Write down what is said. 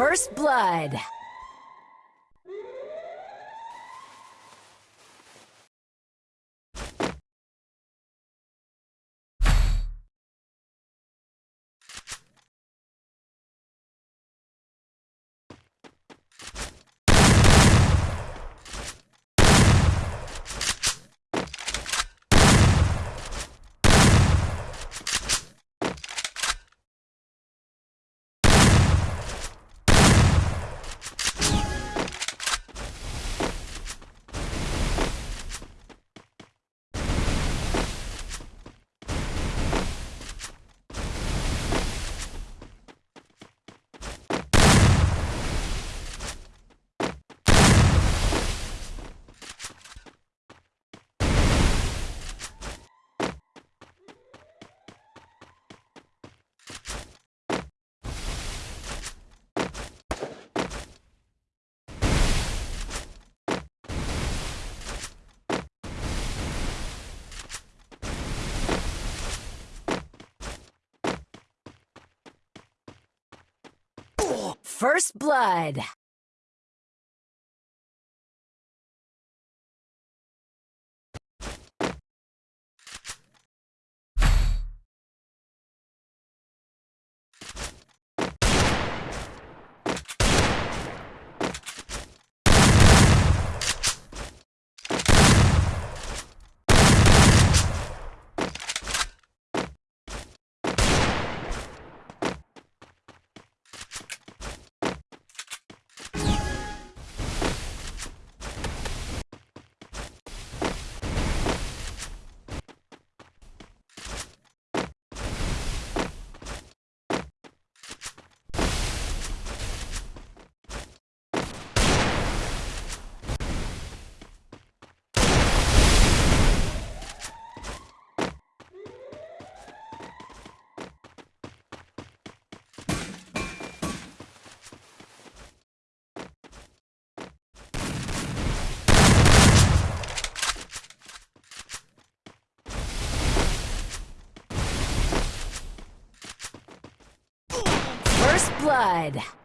First blood. First blood. First blood.